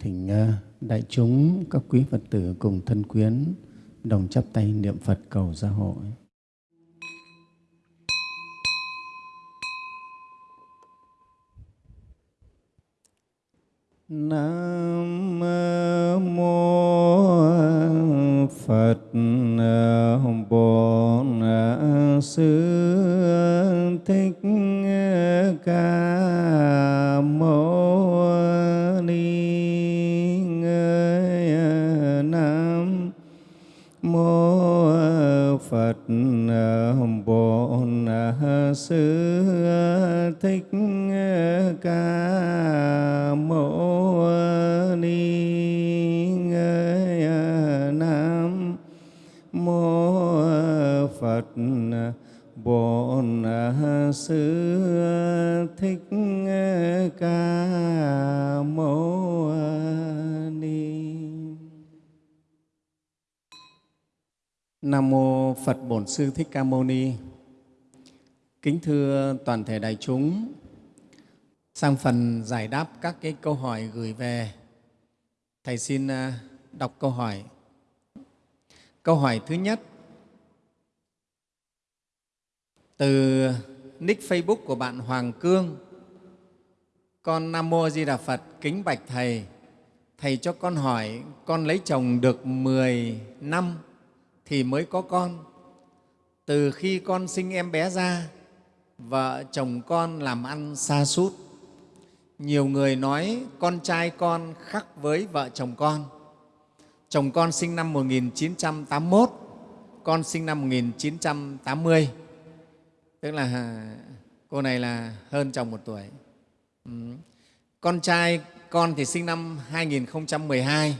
thỉnh ờ, đại chúng, các quý Phật tử cùng thân quyến đồng chắp tay niệm Phật cầu gia hội. Nam mô Phật ờ, Bổn ờ, Sư Thích Ca Sư Thích Ca Mâu Ni Nam mô Phật Bổn Sư Thích Ca Mâu Ni Nam mô Phật Bổn Sư Thích Ca Mâu Ni. Kính thưa toàn thể đại chúng, sang phần giải đáp các cái câu hỏi gửi về, Thầy xin à, đọc câu hỏi. Câu hỏi thứ nhất, từ nick Facebook của bạn Hoàng Cương, con Nam Mô Di Đà Phật kính bạch Thầy, Thầy cho con hỏi con lấy chồng được 10 năm thì mới có con. Từ khi con sinh em bé ra, vợ chồng con làm ăn xa sút Nhiều người nói con trai con khác với vợ chồng con. Chồng con sinh năm 1981, con sinh năm 1980. Tức là cô này là hơn chồng một tuổi. Ừ. Con trai con thì sinh năm 2012.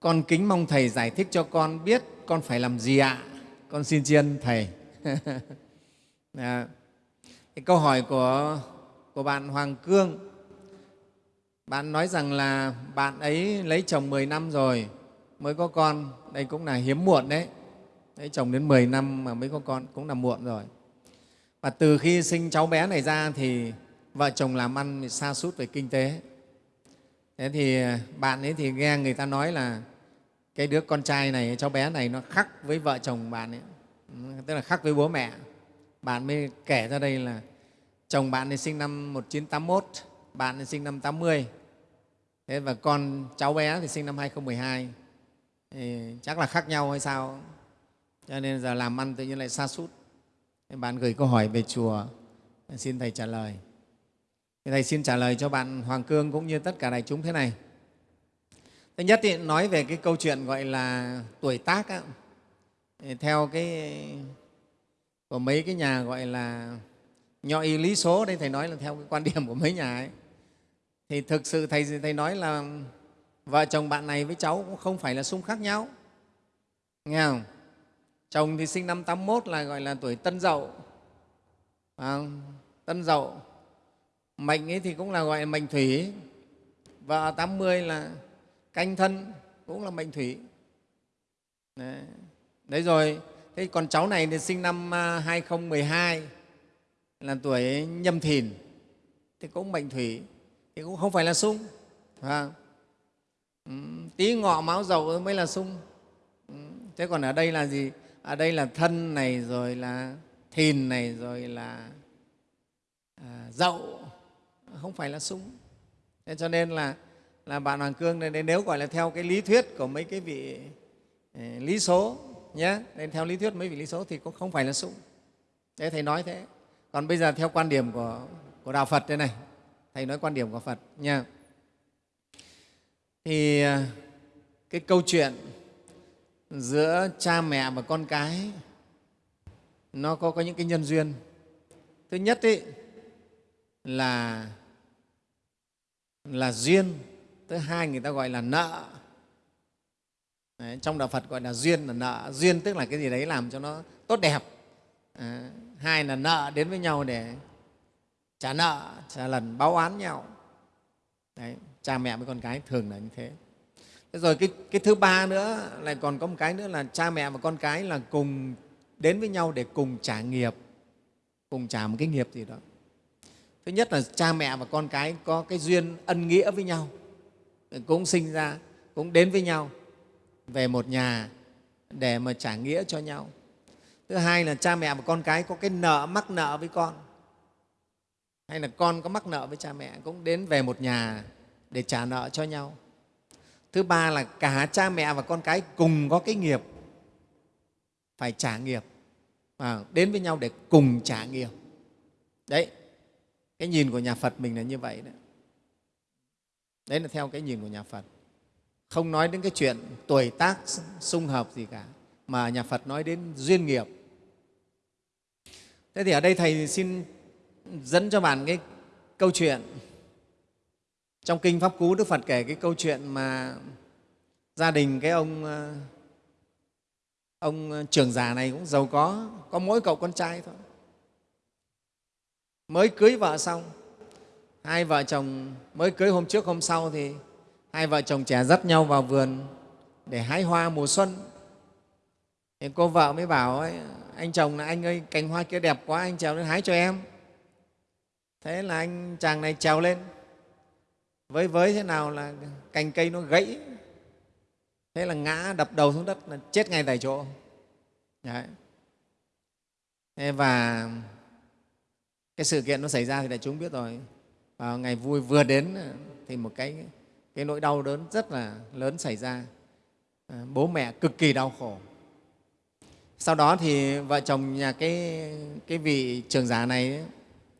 Con kính mong Thầy giải thích cho con biết con phải làm gì ạ? Con xin tri ân Thầy. à, cái câu hỏi của, của bạn Hoàng Cương, bạn nói rằng là bạn ấy lấy chồng 10 năm rồi mới có con, đây cũng là hiếm muộn đấy. Lấy chồng đến 10 năm mà mới có con cũng là muộn rồi. Và từ khi sinh cháu bé này ra thì vợ chồng làm ăn xa sút về kinh tế. Thế thì à, bạn ấy thì nghe người ta nói là cái đứa con trai này, cháu bé này nó khắc với vợ chồng bạn ấy, ừ, tức là khắc với bố mẹ. Bạn mới kể ra đây là chồng bạn ấy sinh năm 1981, bạn ấy sinh năm 80, thế và con cháu bé thì sinh năm 2012. Thì chắc là khác nhau hay sao? Cho nên giờ làm ăn tự nhiên lại xa sút bạn gửi câu hỏi về chùa, xin Thầy trả lời. Thầy xin trả lời cho bạn Hoàng Cương cũng như tất cả đại chúng thế này. Thứ nhất thì nói về cái câu chuyện gọi là tuổi tác á, theo cái của mấy cái nhà gọi là nho y lý số đây thầy nói là theo cái quan điểm của mấy nhà ấy. Thì thực sự thầy thầy nói là vợ chồng bạn này với cháu cũng không phải là xung khác nhau. Nghe không? Chồng thì sinh năm 81 là gọi là tuổi tân dậu. À, tân dậu. Mệnh ấy thì cũng là gọi là mệnh thủy. Vợ 80 là canh thân cũng là mệnh thủy. Đấy, đấy rồi thế còn cháu này thì sinh năm à, 2012 là tuổi nhâm thìn. Thì cũng mệnh thủy thì cũng không phải là sung à, tí ngọ máu dầu mới là sung. Thế còn ở đây là gì? Ở đây là thân này rồi là thìn này rồi là à, dậu không phải là sung. Thế cho nên là là bạn Hoàng Cương này nếu gọi là theo cái lý thuyết của mấy cái vị à, lý số nhé nên theo lý thuyết mấy vị lý số thì cũng không phải là sung thế thầy nói thế. Còn bây giờ theo quan điểm của, của đạo Phật đây này. Thầy nói quan điểm của Phật nha thì à, cái câu chuyện giữa cha mẹ và con cái nó có, có những cái nhân duyên. Thứ nhất ý, là là duyên. Thứ hai người ta gọi là nợ đấy, trong đạo phật gọi là duyên là nợ. Duyên tức là cái gì đấy làm cho nó tốt đẹp. À, hai là nợ đến với nhau để trả nợ trả lần báo oán nhau. Đấy, cha mẹ với con cái thường là như thế. Thế rồi cái, cái thứ ba nữa lại còn có một cái nữa là cha mẹ và con cái là cùng đến với nhau để cùng trả nghiệp, cùng trả một cái nghiệp gì đó. Thứ nhất là cha mẹ và con cái có cái duyên ân nghĩa với nhau cũng sinh ra cũng đến với nhau về một nhà để mà trả nghĩa cho nhau. Thứ hai là cha mẹ và con cái có cái nợ mắc nợ với con. Hay là con có mắc nợ với cha mẹ cũng đến về một nhà để trả nợ cho nhau. Thứ ba là cả cha mẹ và con cái cùng có cái nghiệp phải trả nghiệp à, đến với nhau để cùng trả nghiệp. Đấy cái nhìn của nhà phật mình là như vậy đấy đấy là theo cái nhìn của nhà phật không nói đến cái chuyện tuổi tác xung hợp gì cả, mà nhà phật nói đến duyên nghiệp. Thế thì ở đây thầy xin dẫn cho bạn cái câu chuyện. Trong kinh pháp cú, đức phật kể cái câu chuyện mà gia đình cái ông ờ, ông trưởng già này cũng giàu có có mỗi cậu con trai thôi. Mới cưới vợ xong, hai vợ chồng mới cưới hôm trước hôm sau thì hai vợ chồng trẻ dắt nhau vào vườn để hái hoa mùa xuân. Thì cô vợ mới bảo ấy, anh chồng là anh ơi cành hoa kia đẹp quá anh trèo lên hái cho em. Thế là anh chàng này trèo lên. Với với thế nào là cành cây nó gãy thế là ngã đập đầu xuống đất là chết ngay tại chỗ. Đấy. Thế và cái sự kiện nó xảy ra thì đại chúng biết rồi. Vào ngày vui vừa đến thì một cái cái nỗi đau đớn rất là lớn xảy ra. À, bố mẹ cực kỳ đau khổ. Sau đó thì vợ chồng nhà cái, cái vị trưởng giả này ấy,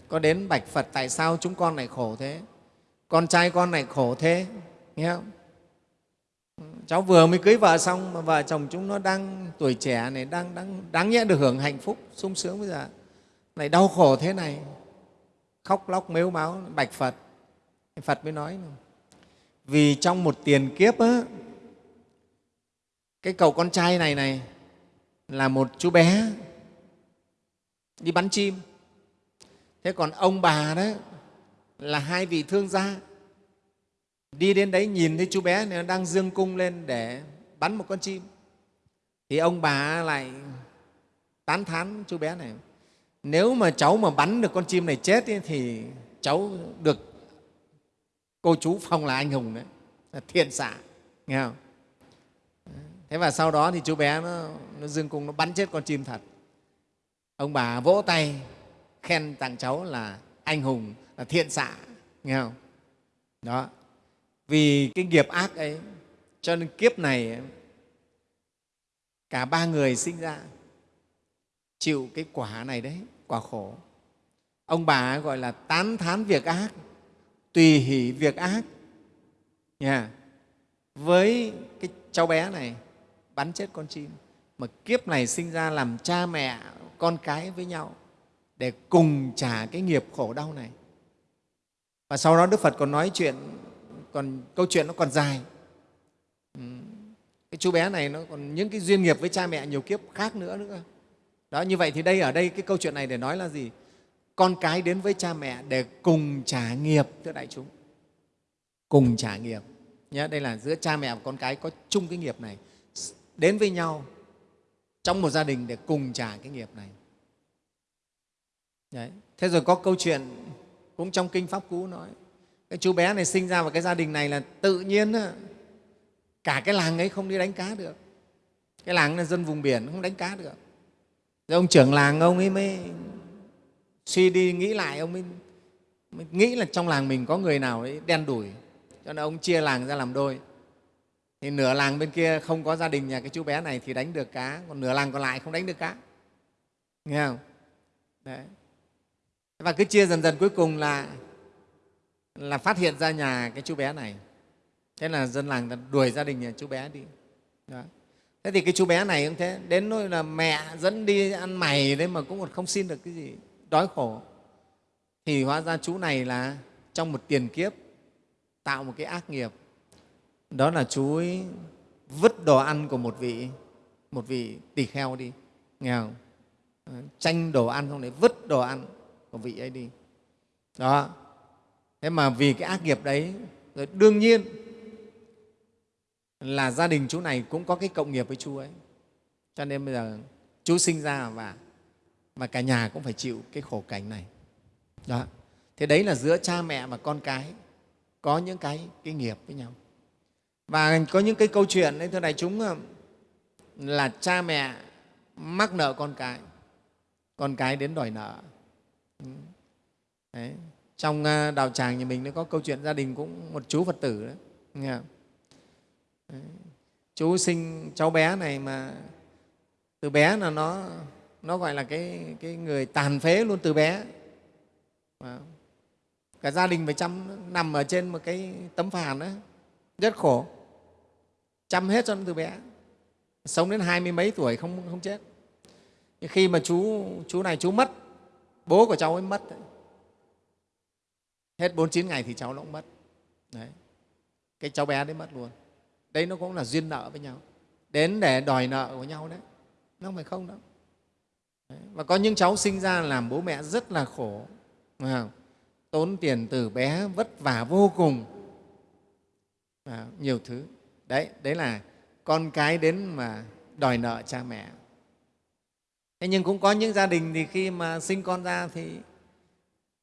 có đến bạch phật tại sao chúng con lại khổ thế? Con trai con lại khổ thế? Nghe không? Cháu vừa mới cưới vợ xong mà vợ chồng chúng nó đang tuổi trẻ này đang đang đáng nhẽ được hưởng hạnh phúc sung sướng bây giờ. Lại đau khổ thế này. Khóc lóc mếu máu bạch phật. Phật mới nói vì trong một tiền kiếp á, cái cậu con trai này này là một chú bé đi bắn chim. Thế còn ông bà đó là hai vị thương gia. Đi đến đấy nhìn thấy chú bé này đang dương cung lên để bắn một con chim. Thì ông bà lại tán thán chú bé này nếu mà cháu mà bắn được con chim này chết ấy, thì cháu được cô chú phong là anh hùng đấy. Là thiện xạ nghe không? Thế và sau đó thì chú bé nó, nó dương cung nó bắn chết con chim thật. Ông bà vỗ tay khen tặng cháu là anh hùng là thiện xạ nghe không? Đó. Vì cái nghiệp ác ấy cho nên kiếp này cả ba người sinh ra chịu cái quả này đấy quả khổ. Ông bà gọi là tán thán việc ác tùy hỷ việc ác yeah. với cái cháu bé này, bắn chết con chim, mà kiếp này sinh ra làm cha mẹ, con cái với nhau, để cùng trả cái nghiệp khổ đau này và sau đó đức phật còn nói chuyện, còn câu chuyện nó còn dài ừ. cái chú bé này nó còn những cái duyên nghiệp với cha mẹ nhiều kiếp khác nữa nữa đó, như vậy thì đây, ở đây cái câu chuyện này để nói là gì con cái đến với cha mẹ để cùng trả nghiệp. Thưa đại chúng. Cùng trả nghiệp. Nhé đây là giữa cha mẹ và con cái có chung cái nghiệp này. Đến với nhau trong một gia đình để cùng trả cái nghiệp này. Đấy. thế rồi có câu chuyện cũng trong kinh pháp cú nói cái chú bé này sinh ra vào cái gia đình này là tự nhiên cả cái làng ấy không đi đánh cá được. Cái làng là dân vùng biển không đánh cá được. Rồi ông trưởng làng ông ấy mới suy đi nghĩ lại ông mới, mới nghĩ là trong làng mình có người nào ấy đen đủi. Cho nên ông chia làng ra làm đôi. Thì nửa làng bên kia không có gia đình nhà cái chú bé này thì đánh được cá còn nửa làng còn lại không đánh được cá. Nghe không? Đấy. và cứ chia dần dần cuối cùng là là phát hiện ra nhà cái chú bé này. Thế là dân làng đuổi gia đình nhà chú bé đi. Đó. thế thì cái chú bé này cũng thế đến nỗi là mẹ dẫn đi ăn mày đấy mà cũng còn không xin được cái gì đói khổ, thì hóa ra chú này là trong một tiền kiếp, tạo một cái ác nghiệp. Đó là chú ấy vứt đồ ăn của một vị một vị tỳ kheo đi. Nghe không? Tranh đồ ăn xong đấy vứt đồ ăn của vị ấy đi. Đó. Thế mà vì cái ác nghiệp đấy, rồi đương nhiên là gia đình chú này cũng có cái cộng nghiệp với chú ấy. Cho nên bây giờ chú sinh ra và mà cả nhà cũng phải chịu cái khổ cảnh này đó thế đấy là giữa cha mẹ và con cái có những cái cái nghiệp với nhau và có những cái câu chuyện đấy thưa đại chúng ờ, là cha mẹ mắc nợ con cái con cái đến đòi nợ ừ. đấy. trong ờ, đào đạo tràng nhà mình nó có câu chuyện gia đình cũng một chú phật tử đấy, nghe không? Đấy. chú sinh cháu bé này mà từ bé là nó nó gọi là cái, cái người tàn phế luôn từ bé. Cả gia đình phải chăm nằm ở trên một cái tấm phản đó rất khổ. Chăm hết cho nó từ bé. Sống đến hai mươi mấy tuổi không, không chết. Nhưng khi mà chú chú này chú mất bố của cháu ấy mất hết 49 ngày thì cháu nó cũng mất. Đấy. Cái cháu bé đấy mất luôn. Đấy nó cũng là duyên nợ với nhau. Đến để đòi nợ của nhau đấy. Nó không phải không đâu và có những cháu sinh ra làm bố mẹ rất là khổ tốn tiền từ bé, vất vả vô cùng. Nhiều thứ. Đấy đấy là con cái đến mà đòi nợ cha mẹ. Thế nhưng cũng có những gia đình thì khi mà sinh con ra thì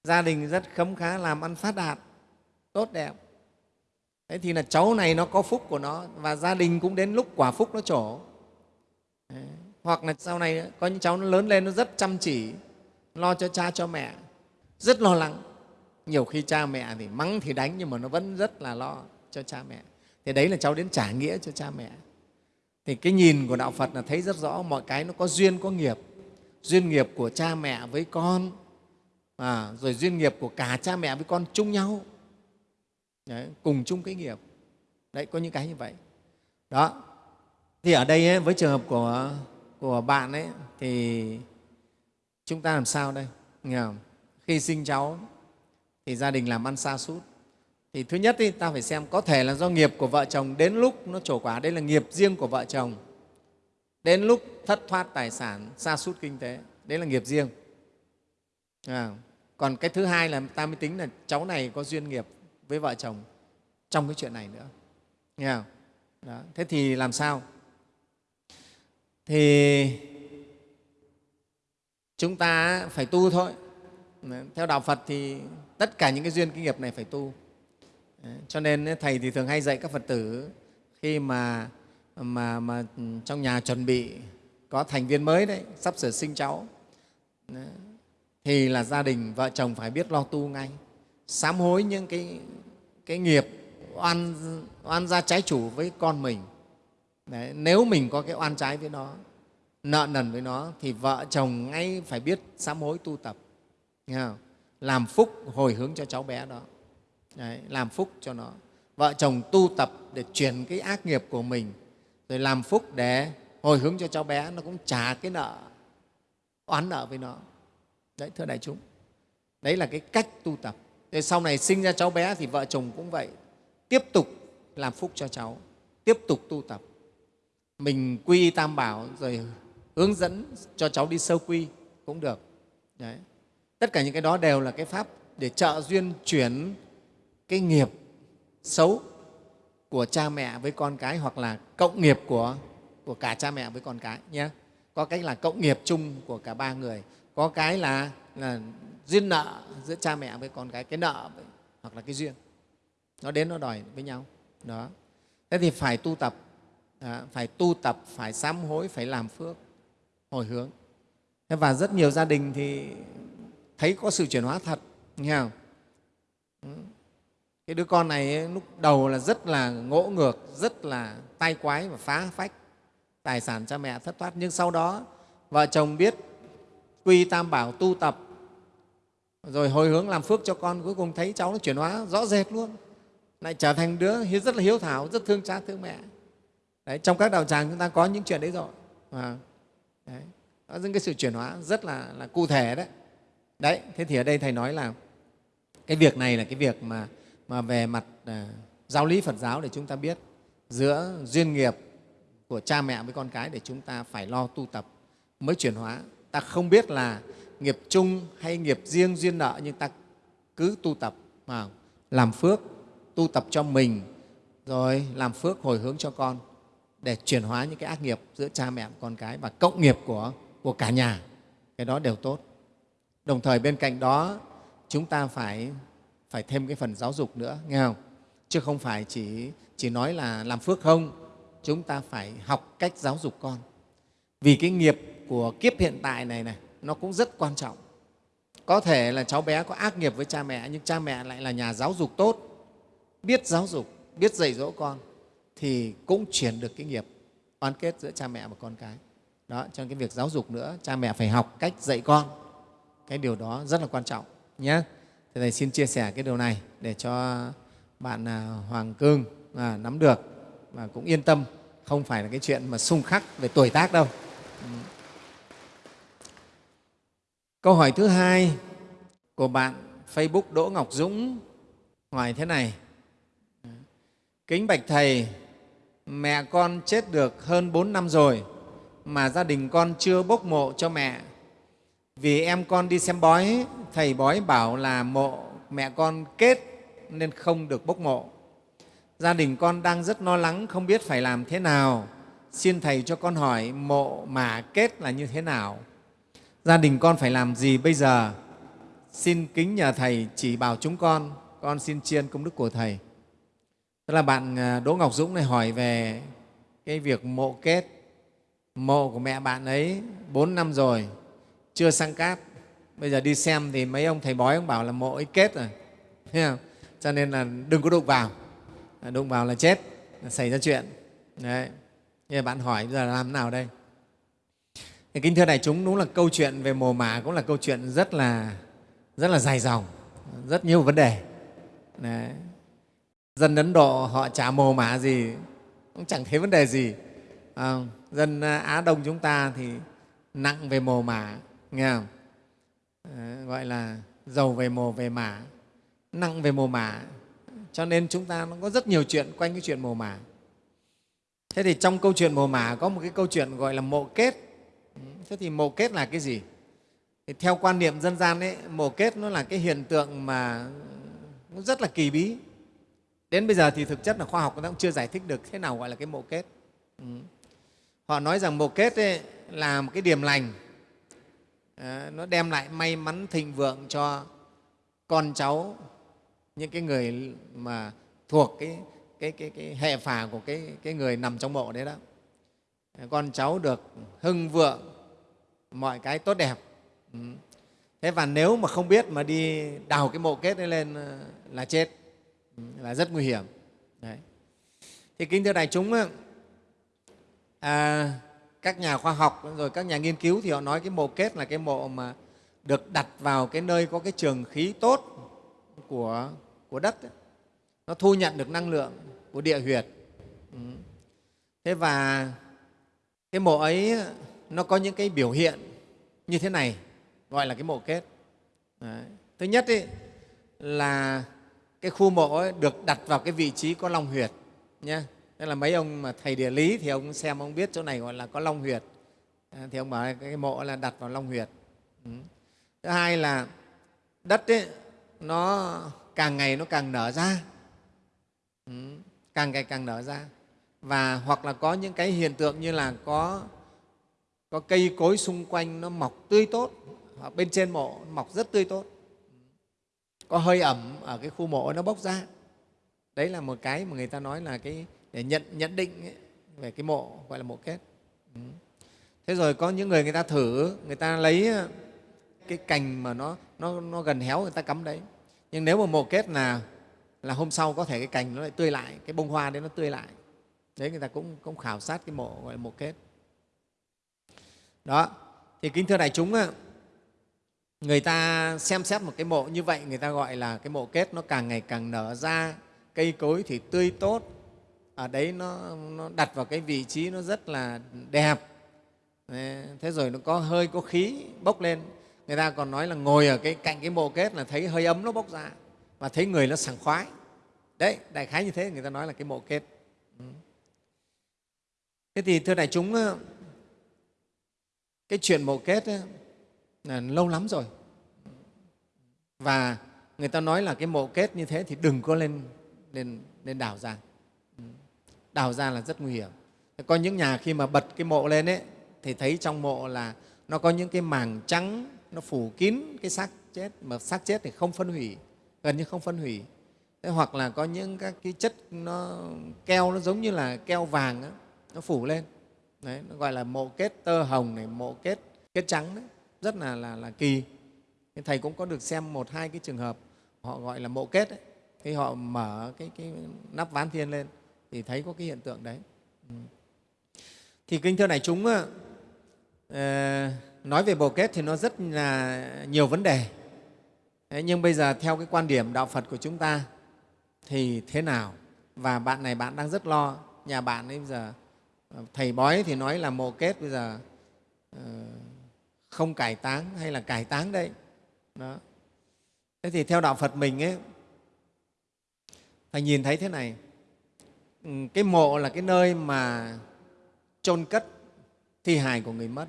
gia đình rất khấm khá làm ăn phát đạt, tốt đẹp. Thế thì là cháu này nó có phúc của nó và gia đình cũng đến lúc quả phúc nó trổ. Đấy hoặc là sau này có những cháu nó lớn lên nó rất chăm chỉ lo cho cha cho mẹ rất lo lắng. Nhiều khi cha mẹ thì mắng thì đánh nhưng mà nó vẫn rất là lo cho cha mẹ. Thì đấy là cháu đến trả nghĩa cho cha mẹ. Thì cái nhìn của đạo phật là thấy rất rõ mọi cái nó có duyên có nghiệp. Duyên nghiệp của cha mẹ với con à, rồi duyên nghiệp của cả cha mẹ với con chung nhau. Đấy, cùng chung cái nghiệp. Đấy có những cái như vậy. Đó. Thì ở đây ấy, với trường hợp của của bạn ấy thì chúng ta làm sao đây? Nghe không? khi sinh cháu thì gia đình làm ăn xa sút thì thứ nhất thì ta phải xem có thể là do nghiệp của vợ chồng đến lúc nó trổ quả. Đây là nghiệp riêng của vợ chồng. Đến lúc thất thoát tài sản xa sút kinh tế. Đấy là nghiệp riêng. À, còn cái thứ hai là ta mới tính là cháu này có duyên nghiệp với vợ chồng trong cái chuyện này nữa. Nghe không? Đó. thế thì làm sao? Thì chúng ta phải tu thôi. Theo đạo phật thì tất cả những cái duyên kinh nghiệp này phải tu. Cho nên thầy thì thường hay dạy các phật tử khi mà mà mà trong nhà chuẩn bị có thành viên mới đấy, sắp sửa sinh cháu, thì là gia đình, vợ chồng phải biết lo tu ngay, sám hối những cái cái nghiệp oan oan gia trái chủ với con mình. Đấy, nếu mình có cái oan trái với nó nợ nần với nó thì vợ chồng ngay phải biết sám hối tu tập. Nghe không? làm phúc hồi hướng cho cháu bé đó. Đấy, làm phúc cho nó. Vợ chồng tu tập để chuyển cái ác nghiệp của mình rồi làm phúc để hồi hướng cho cháu bé nó cũng trả cái nợ oán nợ với nó. Đấy thưa đại chúng. Đấy là cái cách tu tập. Thế sau này sinh ra cháu bé thì vợ chồng cũng vậy. Tiếp tục làm phúc cho cháu tiếp tục tu tập mình quy tam bảo rồi hướng dẫn cho cháu đi sơ quy cũng được. Đấy. tất cả những cái đó đều là cái pháp để trợ duyên chuyển cái nghiệp xấu của cha mẹ với con cái hoặc là cộng nghiệp của, của cả cha mẹ với con cái nhé. Có cách là cộng nghiệp chung của cả ba người có cái là, là duyên nợ giữa cha mẹ với con cái cái nợ hoặc là cái duyên. Nó đến nó đòi với nhau. Đó. Thế thì phải tu tập à, phải tu tập phải sám hối phải làm phước hồi hướng. Thế và rất nhiều gia đình thì thấy có sự chuyển hóa thật nghe không? Ừ. Cái đứa con này ấy, lúc đầu là rất là ngỗ ngược rất là tai quái và phá phách tài sản cha mẹ thất thoát. Nhưng sau đó vợ chồng biết quy tam bảo tu tập rồi hồi hướng làm phước cho con cuối cùng thấy cháu nó chuyển hóa rõ rệt luôn. Lại trở thành đứa rất là hiếu thảo rất thương cha thương mẹ đấy, trong các đạo tràng chúng ta có những chuyện đấy rồi. À, đấy, đó những cái sự chuyển hóa rất là, là cụ thể đấy. Đấy thế thì ở đây thầy nói là cái việc này là cái việc mà, mà về mặt à, giáo lý phật giáo để chúng ta biết giữa duyên nghiệp của cha mẹ với con cái để chúng ta phải lo tu tập mới chuyển hóa. Ta không biết là nghiệp chung hay nghiệp riêng duyên nợ nhưng ta cứ tu tập mà làm phước tu tập cho mình rồi làm phước hồi hướng cho con để chuyển hóa những cái ác nghiệp giữa cha mẹ con cái và cộng nghiệp của, của cả nhà cái đó đều tốt đồng thời bên cạnh đó chúng ta phải phải thêm cái phần giáo dục nữa nghe không chứ không phải chỉ, chỉ nói là làm phước không. Chúng ta phải học cách giáo dục con. Vì cái nghiệp của kiếp hiện tại này này nó cũng rất quan trọng. Có thể là cháu bé có ác nghiệp với cha mẹ nhưng cha mẹ lại là nhà giáo dục tốt, biết giáo dục, biết dạy dỗ con thì cũng chuyển được cái nghiệp oan kết giữa cha mẹ và con cái. Đó, cho nên cái việc giáo dục nữa, cha mẹ phải học cách dạy con. Cái điều đó rất là quan trọng nhé. Thế Thầy xin chia sẻ cái điều này để cho bạn à, Hoàng Cương à, nắm được và cũng yên tâm, không phải là cái chuyện mà xung khắc về tuổi tác đâu. Ừ. Câu hỏi thứ hai của bạn Facebook Đỗ Ngọc Dũng hỏi thế này. Kính Bạch Thầy, mẹ con chết được hơn bốn năm rồi mà gia đình con chưa bốc mộ cho mẹ. Vì em con đi xem bói, thầy bói bảo là mộ mẹ con kết nên không được bốc mộ. Gia đình con đang rất lo lắng, không biết phải làm thế nào. Xin Thầy cho con hỏi mộ mà kết là như thế nào? Gia đình con phải làm gì bây giờ? Xin kính nhờ Thầy chỉ bảo chúng con, con xin chiên công đức của Thầy. Tức là bạn à, Đỗ Ngọc Dũng này hỏi về cái việc mộ kết. Mộ của mẹ bạn ấy bốn năm rồi, chưa sang cát. Bây giờ đi xem thì mấy ông thầy bói ông bảo là mộ ấy kết rồi. Thấy không? Cho nên là đừng có đụng vào. À, đụng vào là chết, là xảy ra chuyện. Đấy. Nhưng bạn hỏi bây giờ làm thế nào đây? Thì kính thưa đại chúng, đúng là câu chuyện về mồ mả cũng là câu chuyện rất là rất là dài dòng, rất nhiều vấn đề. Đấy dân ấn độ họ chả mồ mả gì cũng chẳng thấy vấn đề gì. À, dân à, á đông chúng ta thì nặng về mồ mả nghe không? À, gọi là giàu về mồ về mả nặng về mồ mả. Cho nên chúng ta nó có rất nhiều chuyện quanh cái chuyện mồ mả. Thế thì trong câu chuyện mồ mả có một cái câu chuyện gọi là mộ kết. Thế thì mộ kết là cái gì? Thì theo quan niệm dân gian ấy, mộ kết nó là cái hiện tượng mà nó rất là kỳ bí. Đến bây giờ thì thực chất là khoa học cũng chưa giải thích được thế nào gọi là cái mộ kết. Ừ. Họ nói rằng mộ kết ấy là một cái điểm lành, à, nó đem lại may mắn thịnh vượng cho con cháu, những cái người mà thuộc cái, cái, cái, cái hệ phả của cái, cái người nằm trong mộ đấy đó. Ờ, con cháu được hưng vượng, mọi cái tốt đẹp. Ừ. Thế và nếu mà không biết mà đi đào cái mộ kết ấy lên ờ, là chết là rất nguy hiểm Đấy. thì kính thưa đại chúng à, các nhà khoa học rồi các nhà nghiên cứu thì họ nói cái mộ kết là cái mộ mà được đặt vào cái nơi có cái trường khí tốt của, của đất ấy. nó thu nhận được năng lượng của địa huyệt ừ. thế và cái mộ ấy nó có những cái biểu hiện như thế này gọi là cái mộ kết Đấy. thứ nhất ấy, là cái khu mộ ấy được đặt vào cái vị trí có long huyệt nhé tức là mấy ông mà thầy địa lý thì ông xem ông biết chỗ này gọi là có long huyệt. À, thì ông bảo cái mộ là đặt vào long huyệt. Ừ. thứ hai là đất ấy, nó càng ngày nó càng nở ra. Ừ. càng ngày càng nở ra. Và hoặc là có những cái hiện tượng như là có có cây cối xung quanh nó mọc tươi tốt. Hoặc bên trên mộ mọc rất tươi tốt có hơi ẩm ở cái khu mộ nó bốc ra. Đấy là một cái mà người ta nói là cái để nhận nhận định ấy, về cái mộ gọi là mộ kết. Ừ. thế rồi có những người người ta thử người ta lấy ờ, cái cành mà nó nó, nó gần héo người ta cắm đấy. Nhưng nếu mà mộ kết là là hôm sau có thể cái cành nó lại tươi lại cái bông hoa đấy nó tươi lại. Đấy người ta cũng cũng khảo sát cái mộ gọi là mộ kết. Đó. Thì kính thưa đại chúng người ta xem xét một cái mộ như vậy người ta gọi là cái mộ kết nó càng ngày càng nở ra cây cối thì tươi tốt. Ở đấy nó, nó đặt vào cái vị trí nó rất là đẹp. Thế rồi nó có hơi có khí bốc lên. Người ta còn nói là ngồi ở cái cạnh cái mộ kết là thấy hơi ấm nó bốc ra và thấy người nó sảng khoái. Đấy đại khái như thế người ta nói là cái mộ kết. Ừ. Thế thì thưa đại chúng cái chuyện mộ kết ấy, là lâu lắm rồi. Và người ta nói là cái mộ kết như thế thì đừng có lên lên lên đào ra. Ừ. Đào ra là rất nguy hiểm. Có những nhà khi mà bật cái mộ lên ấy thì thấy trong mộ là nó có những cái màng trắng nó phủ kín cái xác chết mà xác chết thì không phân hủy gần như không phân hủy. Thế hoặc là có những các cái chất nó keo nó giống như là keo vàng đó, nó phủ lên. Đấy, nó gọi là mộ kết tơ hồng này mộ kết kết trắng đấy rất là là, là kỳ thầy cũng có được xem một hai cái trường hợp họ gọi là mộ kết ấy. khi họ mở cái, cái nắp ván thiên lên thì thấy có cái hiện tượng đấy ừ. thì kinh thưa này chúng ờ, ờ, nói về bồ kết thì nó rất là nhiều vấn đề nhưng bây giờ theo cái quan điểm đạo Phật của chúng ta thì thế nào? Và bạn này bạn đang rất lo, nhà bạn ấy bây giờ ờ, thầy bói thì nói là mộ kết bây giờ không cải táng hay là cải táng đây. Đó. Thế thì theo đạo Phật mình ấy, phải nhìn thấy thế này, ừ, cái mộ là cái nơi mà chôn cất thi hài của người mất.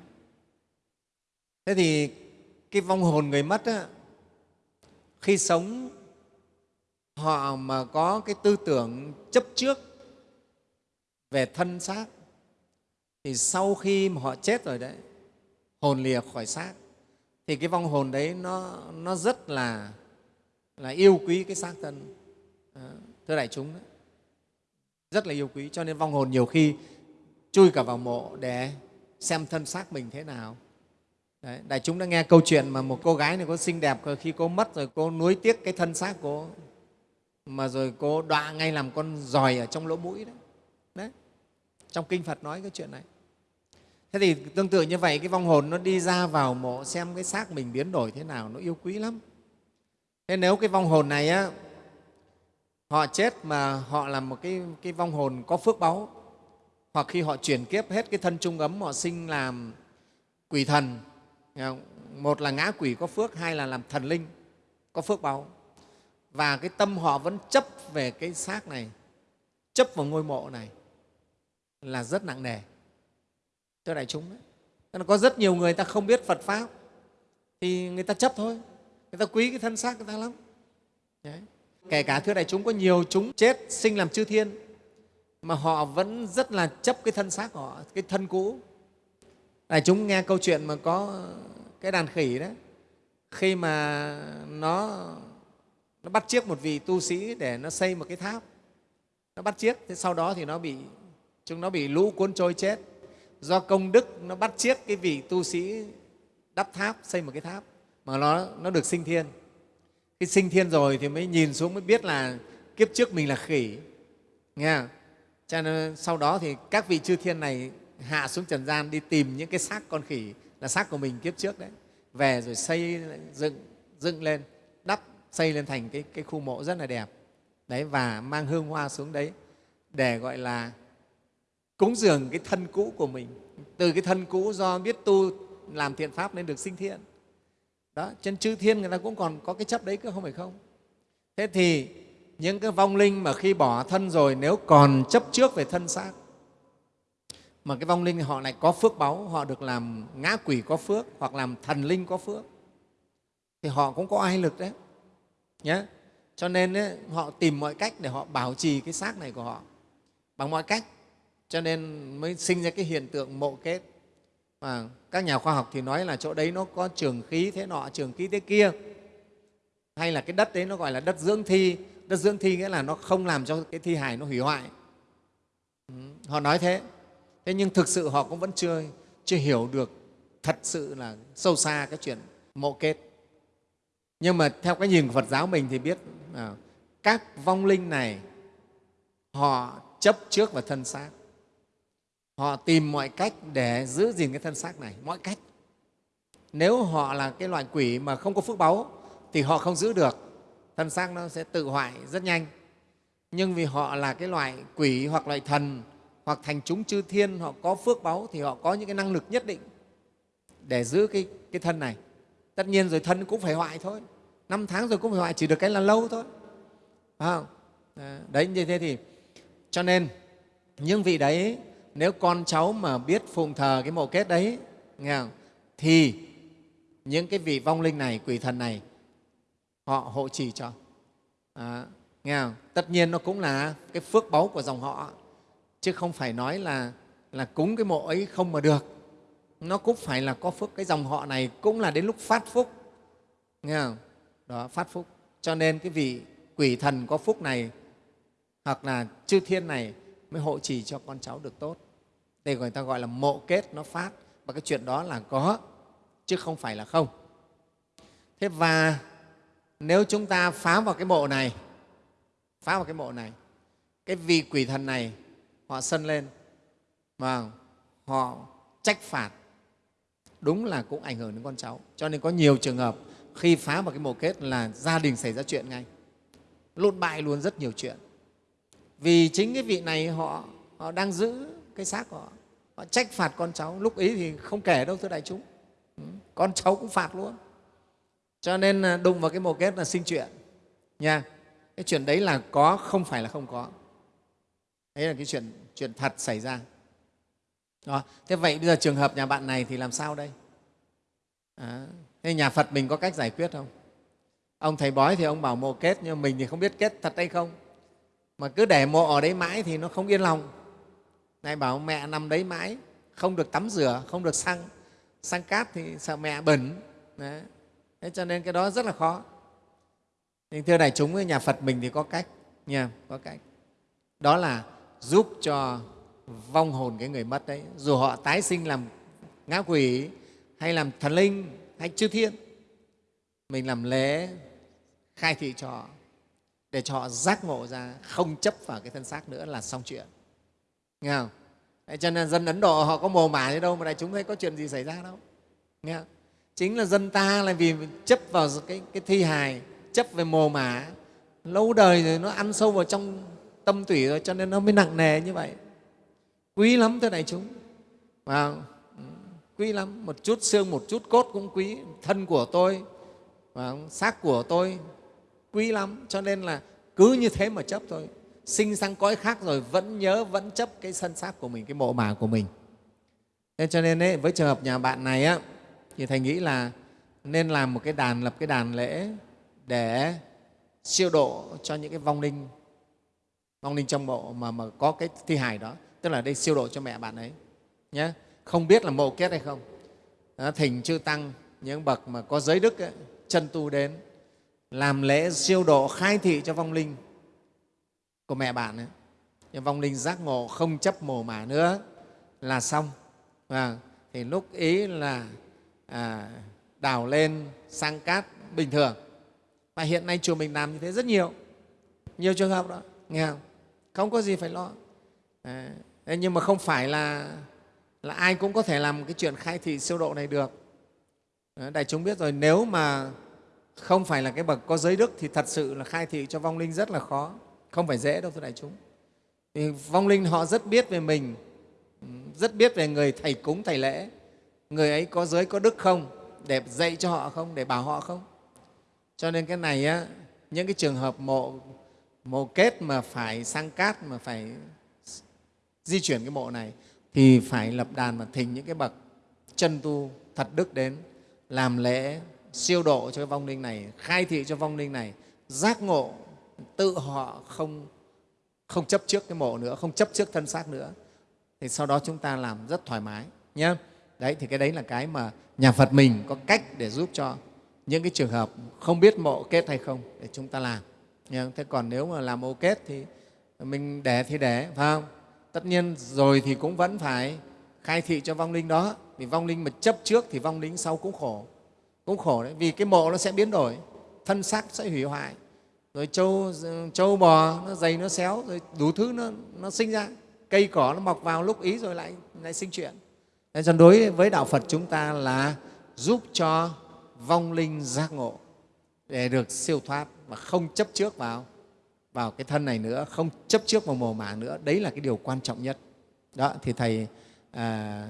Thế thì cái vong hồn người mất á, khi sống họ mà có cái tư tưởng chấp trước về thân xác thì sau khi mà họ chết rồi đấy hồn lìa khỏi xác thì cái vong hồn đấy nó, nó rất là, là yêu quý cái xác thân à, thưa đại chúng đó. rất là yêu quý cho nên vong hồn nhiều khi chui cả vào mộ để xem thân xác mình thế nào Đấy, đại chúng đã nghe câu chuyện mà một cô gái này có xinh đẹp khi cô mất rồi cô nuối tiếc cái thân xác cô mà rồi cô đọa ngay làm con giòi ở trong lỗ mũi đấy. đấy. Trong Kinh Phật nói cái chuyện này. Thế thì tương tự như vậy, cái vong hồn nó đi ra vào mộ xem cái xác mình biến đổi thế nào, nó yêu quý lắm. Thế nếu cái vong hồn này á, họ chết mà họ là một cái, cái vong hồn có phước báu, hoặc khi họ chuyển kiếp hết cái thân trung ấm, họ sinh làm quỷ thần, một là ngã quỷ có phước, hai là làm thần linh có phước báu. Và cái tâm họ vẫn chấp về cái xác này chấp vào ngôi mộ này là rất nặng nề thưa đại chúng đấy Nên có rất nhiều người ta không biết Phật pháp, thì người ta chấp thôi, người ta quý cái thân xác người ta lắm. Đấy. kể cả thưa đại chúng, có nhiều chúng chết sinh làm chư thiên, mà họ vẫn rất là chấp cái thân xác của họ, cái thân cũ. Đại chúng nghe câu chuyện mà có cái đàn khỉ đấy, khi mà nó nó bắt chiếc một vị tu sĩ để nó xây một cái tháp, nó bắt chiếc, thế sau đó thì nó bị, chúng nó bị lũ cuốn trôi chết do công đức nó bắt chiếc cái vị tu sĩ đắp tháp xây một cái tháp mà nó nó được sinh thiên. Khi sinh thiên rồi thì mới nhìn xuống mới biết là kiếp trước mình là khỉ nghe không? cho nên sau đó thì các vị chư thiên này hạ xuống trần gian đi tìm những cái xác con khỉ là xác của mình kiếp trước đấy. Về rồi xây dựng dựng lên đắp xây lên thành cái, cái khu mộ rất là đẹp. Đấy và mang hương hoa xuống đấy để gọi là cúng dường cái thân cũ của mình. Từ cái thân cũ do biết tu làm thiện pháp nên được sinh thiện. Đó trên chư thiên người ta cũng còn có cái chấp đấy cơ không phải không? Thế thì những cái vong linh mà khi bỏ thân rồi nếu còn chấp trước về thân xác mà cái vong linh họ lại có phước báu họ được làm ngã quỷ có phước hoặc làm thần linh có phước thì họ cũng có ai lực đấy. Nhé cho nên ấy, họ tìm mọi cách để họ bảo trì cái xác này của họ. Bằng mọi cách cho nên mới sinh ra cái hiện tượng mộ kết. Và các nhà khoa học thì nói là chỗ đấy nó có trường khí thế nọ trường khí thế kia. Hay là cái đất đấy nó gọi là đất dưỡng thi. Đất dưỡng thi nghĩa là nó không làm cho cái thi hài nó hủy hoại. Ừ, họ nói thế. Thế nhưng thực sự họ cũng vẫn chưa chưa hiểu được thật sự là sâu xa cái chuyện mộ kết. Nhưng mà theo cái nhìn của phật giáo mình thì biết à, các vong linh này họ chấp trước vào thân xác họ tìm mọi cách để giữ gìn cái thân xác này mọi cách. Nếu họ là cái loại quỷ mà không có phước báu thì họ không giữ được. Thân xác nó sẽ tự hoại rất nhanh. Nhưng vì họ là cái loại quỷ hoặc loại thần hoặc thành chúng chư thiên họ có phước báu thì họ có những cái năng lực nhất định để giữ cái, cái thân này. Tất nhiên rồi thân cũng phải hoại thôi. Năm tháng rồi cũng phải hoại chỉ được cái là lâu thôi. Phải không? Đấy như thế thì cho nên những vị đấy nếu con cháu mà biết phụng thờ cái mộ kết đấy nghe không? thì những cái vị vong linh này quỷ thần này họ hộ trì cho à, nghe không? tất nhiên nó cũng là cái phước báu của dòng họ chứ không phải nói là là cúng cái mộ ấy không mà được nó cũng phải là có phước cái dòng họ này cũng là đến lúc phát phúc nghe không? đó phát phúc cho nên cái vị quỷ thần có phúc này hoặc là chư thiên này mới hộ trì cho con cháu được tốt đây người ta gọi là mộ kết nó phát. Và cái chuyện đó là có chứ không phải là không. Thế và nếu chúng ta phá vào cái mộ này phá vào cái mộ này cái vị quỷ thần này họ sân lên và họ trách phạt đúng là cũng ảnh hưởng đến con cháu. Cho nên có nhiều trường hợp khi phá vào cái mộ kết là gia đình xảy ra chuyện ngay. Lộn bại luôn rất nhiều chuyện. Vì chính cái vị này họ, họ đang giữ cái xác của họ. Họ trách phạt con cháu. Lúc ấy thì không kể đâu thưa đại chúng. Ừ, con cháu cũng phạt luôn. Cho nên à, đụng vào cái mồ kết là sinh chuyện. Nha cái chuyện đấy là có không phải là không có. Đấy là cái chuyện chuyện thật xảy ra. Đó. thế vậy bây giờ trường hợp nhà bạn này thì làm sao đây? À, thế nhà phật mình có cách giải quyết không? Ông thầy bói thì ông bảo mộ kết nhưng mình thì không biết kết thật hay không. Mà cứ để mộ ở đấy mãi thì nó không yên lòng này bảo mẹ nằm đấy mãi, không được tắm rửa, không được xăng. Xăng cát thì sợ mẹ bẩn. Đấy. thế cho nên cái đó rất là khó. Nhưng thưa đại chúng, nhà phật mình thì có cách nha, có cách. Đó là giúp cho vong hồn cái người mất đấy. Dù họ tái sinh làm ngã quỷ, hay làm thần linh, hay chư thiên, mình làm lễ, khai thị cho họ, để cho họ giác ngộ ra, không chấp vào cái thân xác nữa là xong chuyện nghe không? Đấy, cho nên dân ấn độ họ có mồ mả gì đâu mà đại chúng thấy có chuyện gì xảy ra đâu. Nghe không? chính là dân ta là vì chấp vào cái, cái thi hài chấp về mồ mả. Lâu đời rồi nó ăn sâu vào trong tâm tủy rồi cho nên nó mới nặng nề như vậy. Quý lắm thưa đại chúng. Vào ừ, quý lắm. Một chút xương một chút cốt cũng quý. Thân của tôi và xác của tôi quý lắm. Cho nên là cứ như thế mà chấp thôi sinh sang cõi khác rồi vẫn nhớ vẫn chấp cái sân xác của mình cái mộ mả của mình. Nên cho nên ấy, với trường hợp nhà bạn này á, thì thầy nghĩ là nên làm một cái đàn lập cái đàn lễ để siêu độ cho những cái vong linh vong linh trong mộ mà, mà có cái thi hài đó. Tức là đây siêu độ cho mẹ bạn ấy nhé không biết là mộ kết hay không. Đó, thỉnh chư tăng những bậc mà có giới đức ấy, chân tu đến làm lễ siêu độ khai thị cho vong linh của mẹ bạn ấy. Vong linh giác ngộ không chấp mồ mả nữa là xong. À, thì lúc ý là à, đào lên sang cát bình thường. Và hiện nay chùa mình làm như thế rất nhiều. Nhiều trường hợp đó nghe không? Không có gì phải lo. À, nhưng mà không phải là là ai cũng có thể làm cái chuyện khai thị siêu độ này được. Đại chúng biết rồi nếu mà không phải là cái bậc có giới đức thì thật sự là khai thị cho vong linh rất là khó không phải dễ đâu thưa đại chúng. Thì vong linh họ rất biết về mình rất biết về người thầy cúng thầy lễ. Người ấy có giới có đức không? Để dạy cho họ không? Để bảo họ không? Cho nên cái này á, những cái trường hợp mộ mộ kết mà phải sang cát mà phải di chuyển cái mộ này thì phải lập đàn và thỉnh những cái bậc chân tu thật đức đến làm lễ siêu độ cho cái vong linh này khai thị cho vong linh này giác ngộ tự họ không không chấp trước cái mộ nữa, không chấp trước thân xác nữa. Thì sau đó chúng ta làm rất thoải mái nhé đấy, thì cái đấy là cái mà nhà phật mình có cách để giúp cho những cái trường hợp không biết mộ kết hay không để chúng ta làm nhé. thế còn nếu mà làm mộ kết thì mình để thì để phải không? Tất nhiên rồi thì cũng vẫn phải khai thị cho vong linh đó. Vì vong linh mà chấp trước thì vong linh sau cũng khổ cũng khổ đấy. Vì cái mộ nó sẽ biến đổi, thân xác sẽ hủy hoại rồi trâu, ờ, trâu bò nó dày nó xéo rồi đủ thứ nó, nó sinh ra. Cây cỏ nó mọc vào lúc ý rồi lại, lại sinh chuyện. Nên cho đối với đạo phật chúng ta là giúp cho vong linh giác ngộ để được siêu thoát và không chấp trước vào vào cái thân này nữa không chấp trước vào mồ mả nữa. Đấy là cái điều quan trọng nhất. Đó thì thầy à,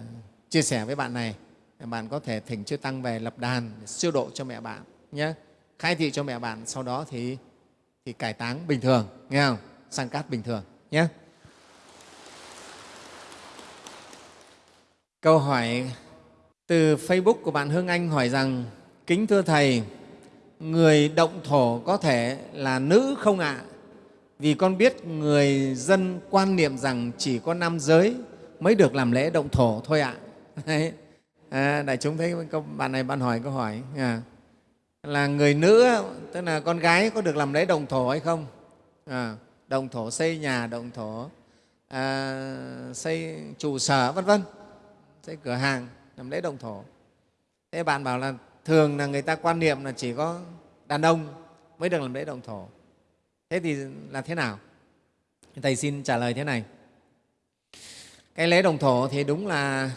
chia sẻ với bạn này. Bạn có thể thỉnh chư tăng về lập đàn để siêu độ cho mẹ bạn nhé. Khai thị cho mẹ bạn sau đó thì thì cải táng bình thường nghe không sang cát bình thường nhé câu hỏi từ facebook của bạn hương anh hỏi rằng kính thưa thầy người động thổ có thể là nữ không ạ vì con biết người dân quan niệm rằng chỉ có nam giới mới được làm lễ động thổ thôi ạ à. À, đại chúng thấy câu bạn này bạn hỏi câu hỏi à là người nữ tức là con gái có được làm lễ đồng thổ hay không? À, đồng thổ xây nhà đồng thổ à, xây trụ sở vân vân. Xây cửa hàng làm lễ đồng thổ. Thế bạn bảo là thường là người ta quan niệm là chỉ có đàn ông mới được làm lễ đồng thổ. Thế thì là thế nào? Thầy xin trả lời thế này. Cái lễ đồng thổ thì đúng là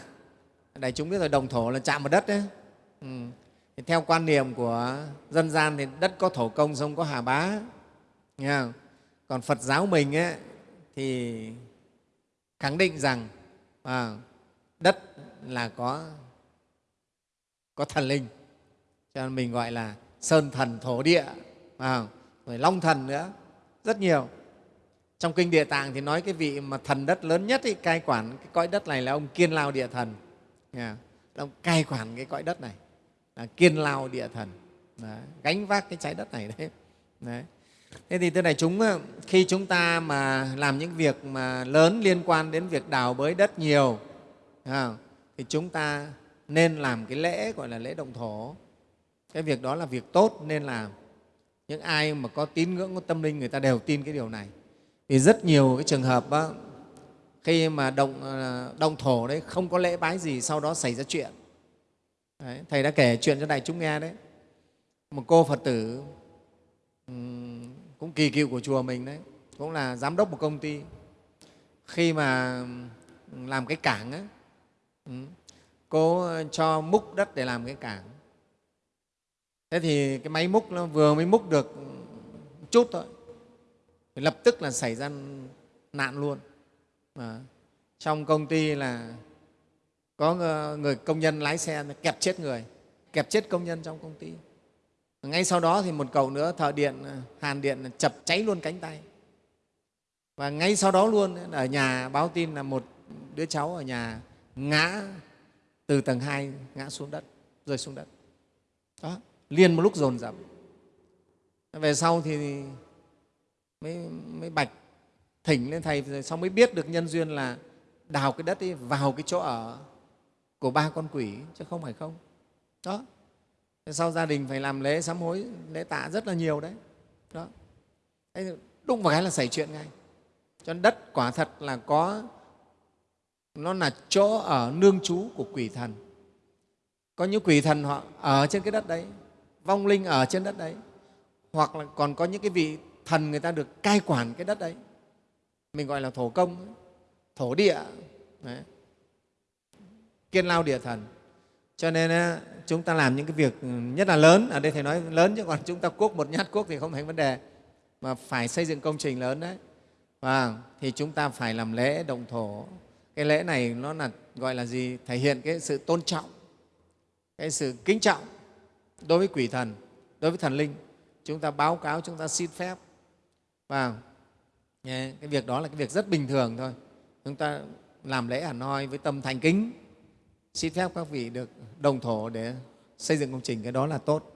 đại chúng biết rồi đồng thổ là chạm vào đất đấy ừ thì theo quan niệm của dân gian thì đất có thổ công sông có hà bá. Nghe không? còn phật giáo mình ấy, thì khẳng định rằng à, đất là có có thần linh. Cho nên mình gọi là sơn thần thổ địa à, rồi long thần nữa rất nhiều. Trong kinh địa tạng thì nói cái vị mà thần đất lớn nhất ấy, cai quản cái cõi đất này là ông kiên lao địa thần. Yeah. ông cai quản cái cõi đất này. À, kiên lao địa thần đấy. gánh vác cái trái đất này đấy, đấy. thế thì thưa này chúng khi chúng ta mà làm những việc mà lớn liên quan đến việc đào bới đất nhiều thì chúng ta nên làm cái lễ gọi là lễ động thổ cái việc đó là việc tốt nên làm những ai mà có tín ngưỡng có tâm linh người ta đều tin cái điều này vì rất nhiều cái trường hợp đó, khi mà động, à, động thổ đấy không có lễ bái gì sau đó xảy ra chuyện đấy, thầy đã kể chuyện cho đại chúng nghe đấy. Một cô phật tử cũng kỳ cựu của chùa mình đấy cũng là giám đốc một công ty. Khi mà làm cái cảng ấy, cô cho múc đất để làm cái cảng. Thế thì cái máy múc nó vừa mới múc được chút thôi lập tức là xảy ra nạn luôn. À, trong công ty là có ờ, người công nhân lái xe kẹp chết người kẹp chết công nhân trong công ty. Ngay sau đó thì một cầu nữa thợ điện ờ, hàn điện chập cháy luôn cánh tay. Và ngay sau đó luôn ở nhà báo tin là một đứa cháu ở nhà ngã từ tầng 2 ngã xuống đất rơi xuống đất. Đó liền một lúc dồn dập. Về sau thì mới, mới bạch thỉnh lên thầy rồi sau mới biết được nhân duyên là đào cái đất ấy vào cái chỗ ở của ba con quỷ, chứ không phải không. Đó. Sau gia đình phải làm lễ sám hối, lễ tạ rất là nhiều đấy. Đó. Đúng đụng vào cái là xảy chuyện ngay. Cho nên đất quả thật là có, nó là chỗ ở nương trú của quỷ thần. Có những quỷ thần họ ở trên cái đất đấy, vong linh ở trên đất đấy, hoặc là còn có những cái vị thần người ta được cai quản cái đất đấy. Mình gọi là thổ công, thổ địa. Đấy kiên lao địa thần. Cho nên chúng ta làm những cái việc ừ, nhất là lớn. Ở đây thầy nói lớn chứ còn chúng ta cuốc một nhát cuốc thì không thành vấn đề. Mà phải xây dựng công trình lớn đấy. Và thì chúng ta phải làm lễ động thổ. Cái lễ này nó là, gọi là gì? Thể hiện cái sự tôn trọng, cái sự kính trọng đối với quỷ thần, đối với thần linh. Chúng ta báo cáo, chúng ta xin phép. Và cái việc đó là cái việc rất bình thường thôi. Chúng ta làm lễ hẳn hoi với tâm thành kính xin phép các vị được đồng thổ để xây dựng công trình cái đó là tốt.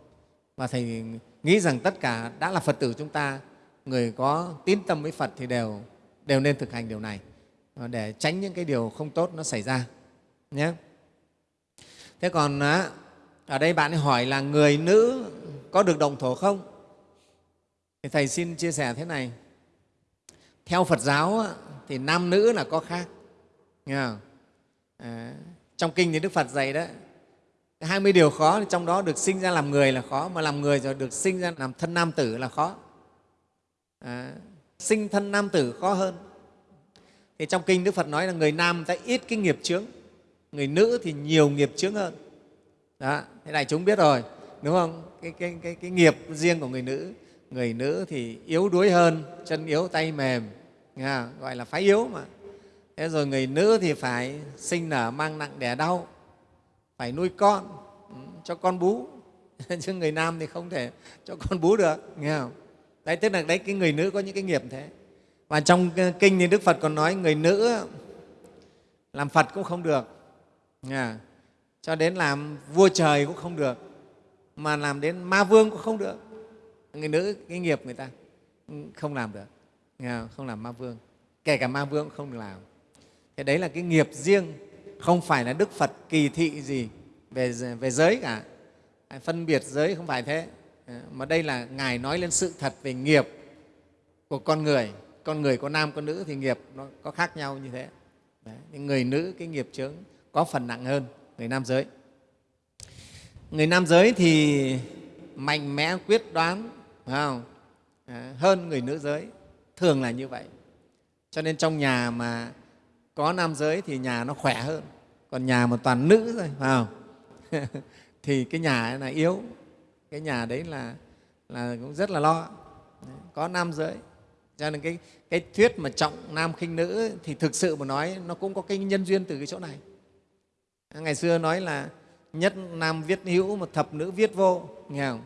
Và thầy nghĩ rằng tất cả đã là phật tử chúng ta người có tín tâm với phật thì đều đều nên thực hành điều này. Để tránh những cái điều không tốt nó xảy ra nhé. Thế còn ở đây bạn ấy hỏi là người nữ có được đồng thổ không? Thì thầy xin chia sẻ thế này. Theo phật giáo thì nam nữ là có khác nghe không? À, trong kinh thì đức phật dạy đó 20 điều khó trong đó được sinh ra làm người là khó mà làm người rồi được sinh ra làm thân nam tử là khó. À, sinh thân nam tử khó hơn. Thì trong kinh đức phật nói là người nam ta ít cái nghiệp chướng người nữ thì nhiều nghiệp chướng hơn. Đó thế này chúng biết rồi đúng không? Cái, cái, cái, cái nghiệp riêng của người nữ người nữ thì yếu đuối hơn chân yếu tay mềm nghe gọi là phái yếu mà thế rồi người nữ thì phải sinh nở mang nặng đẻ đau, phải nuôi con ừ, cho con bú. Chứ người nam thì không thể cho con bú được, nghe không? Đấy, tức là đấy, cái người nữ có những cái nghiệp thế. Và trong ờ, kinh thì đức phật còn nói người nữ ờ, làm phật cũng không được, nghe cho đến làm vua trời cũng không được, mà làm đến ma vương cũng không được. Người nữ, cái nghiệp người ta ừ, không làm được, nghe không? không làm ma vương. Kể cả ma vương cũng không được làm thế đấy là cái nghiệp riêng không phải là đức phật kỳ thị gì về, về giới cả. Phân biệt giới không phải thế. Ờ, mà đây là ngài nói lên sự thật về nghiệp của con người. Con người có nam có nữ thì nghiệp nó có khác nhau như thế. Đấy. người nữ cái nghiệp chướng có phần nặng hơn người nam giới. Người nam giới thì mạnh mẽ quyết đoán phải không? Ờ, hơn người nữ giới. Thường là như vậy. Cho nên trong nhà mà có nam giới thì nhà nó khỏe hơn còn nhà mà toàn nữ rồi phải không? Thì cái nhà ấy là yếu cái nhà đấy là là cũng rất là lo. Có nam giới. Cho nên cái, cái thuyết mà trọng nam khinh nữ thì thực sự mà nói nó cũng có cái nhân duyên từ cái chỗ này. Ngày xưa nói là nhất nam viết hữu mà thập nữ viết vô nghe không?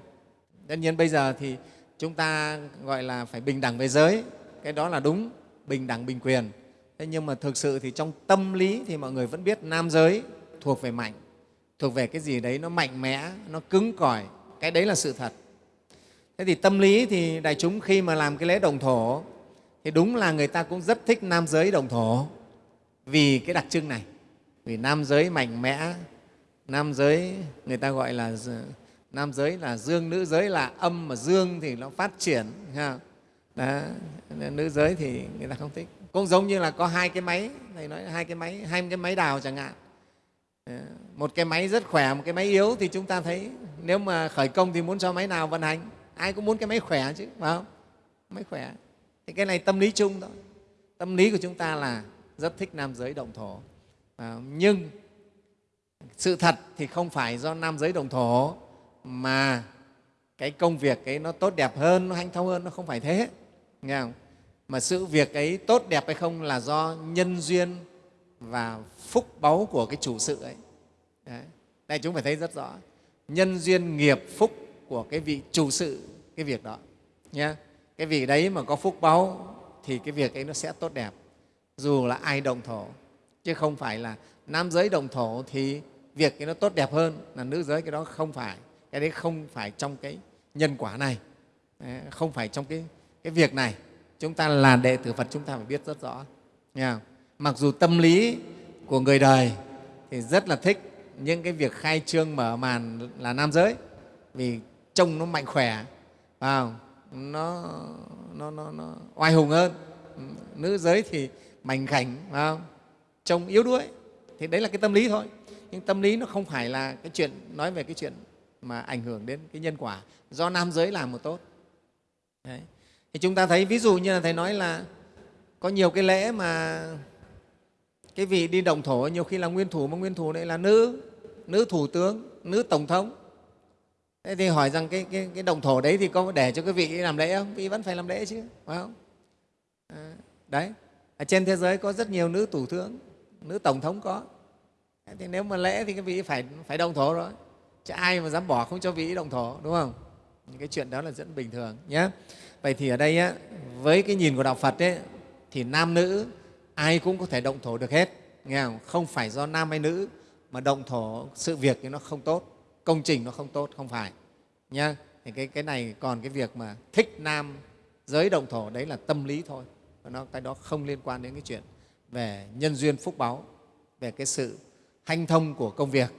Tất nhiên bây giờ thì chúng ta gọi là phải bình đẳng về giới cái đó là đúng bình đẳng bình quyền thế nhưng mà thực sự thì trong tâm lý thì mọi người vẫn biết nam giới thuộc về mạnh, thuộc về cái gì đấy nó mạnh mẽ, nó cứng cỏi. Cái đấy là sự thật. Thế thì tâm lý thì đại chúng khi mà làm cái lễ đồng thổ, thì đúng là người ta cũng rất thích nam giới đồng thổ. Vì cái đặc trưng này, vì nam giới mạnh mẽ, nam giới người ta gọi là nam giới là dương, nữ giới là âm mà dương thì nó phát triển Đó. nữ giới thì người ta không thích cũng giống như là có hai cái máy thầy nói hai cái máy hai cái máy đào chẳng hạn. Ờ, một cái máy rất khỏe một cái máy yếu thì chúng ta thấy nếu mà khởi công thì muốn cho máy nào vận hành? Ai cũng muốn cái máy khỏe chứ phải không? Máy khỏe. Thì cái này tâm lý chung thôi. Tâm lý của chúng ta là rất thích nam giới động thổ. À, nhưng sự thật thì không phải do nam giới đồng thổ mà cái công việc ấy nó tốt đẹp hơn nó hanh thông hơn nó không phải thế. Nghe không? Mà sự việc ấy tốt đẹp hay không là do nhân duyên và phúc báu của cái chủ sự ấy. Đấy. đây chúng phải thấy rất rõ. Nhân duyên nghiệp phúc của cái vị chủ sự cái việc đó. Nhé cái vị đấy mà có phúc báu thì cái việc ấy nó sẽ tốt đẹp. Dù là ai đồng thổ. Chứ không phải là nam giới đồng thổ thì việc cái nó tốt đẹp hơn là nữ giới. Cái đó không phải. Cái đấy không phải trong cái nhân quả này. Không phải trong cái, cái việc này chúng ta là đệ tử phật chúng ta phải biết rất rõ. Nha. Mặc dù tâm lý của người đời thì rất là thích những cái việc khai trương mở màn là nam giới vì trông nó mạnh khỏe vào nó, nó, nó, nó oai hùng hơn. Nữ giới thì mảnh khảnh vào trông yếu đuối. Thì đấy là cái tâm lý thôi. Nhưng tâm lý nó không phải là cái chuyện nói về cái chuyện mà ảnh hưởng đến cái nhân quả. Do nam giới làm một tốt. Đấy thì chúng ta thấy ví dụ như là thầy nói là có nhiều cái lễ mà cái vị đi đồng thổ nhiều khi là nguyên thủ mà nguyên thủ này là nữ nữ thủ tướng nữ tổng thống. Thế thì hỏi rằng cái, cái, cái đồng thổ đấy thì có để cho cái vị làm lễ không? Vị vẫn phải làm lễ chứ phải không? À, đấy. Ở trên thế giới có rất nhiều nữ thủ tướng nữ tổng thống có. Thì nếu mà lễ thì cái vị phải phải đồng thổ rồi. Chứ ai mà dám bỏ không cho vị đồng thổ đúng không? Cái chuyện đó là rất bình thường nhé vậy thì ở đây á, với cái nhìn của đạo phật ấy, thì nam nữ ai cũng có thể động thổ được hết nghe không? không phải do nam hay nữ mà động thổ sự việc thì nó không tốt công trình nó không tốt không phải nhá. Thì cái, cái này còn cái việc mà thích nam giới động thổ đấy là tâm lý thôi. Nó cái đó không liên quan đến cái chuyện về nhân duyên phúc báu về cái sự hanh thông của công việc.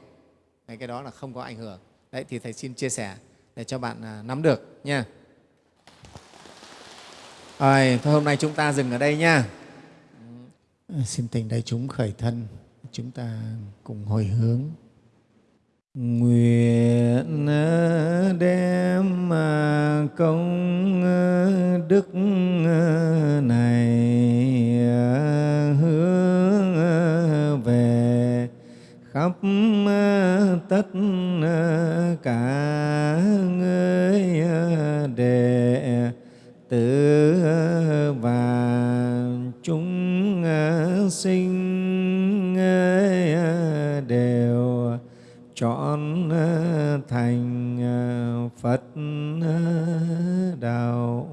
Cái đó là không có ảnh hưởng. Đấy thì thầy xin chia sẻ để cho bạn à, nắm được nha rồi, thôi hôm nay chúng ta dừng ở đây nha à, xin tình đại chúng khởi thân, chúng ta cùng hồi hướng. Nguyện à, đem à, công đức này hướng về khắp tất cả người đệ tử và chúng ờ, sinh ờ, đều chọn ờ, thành Phật đạo.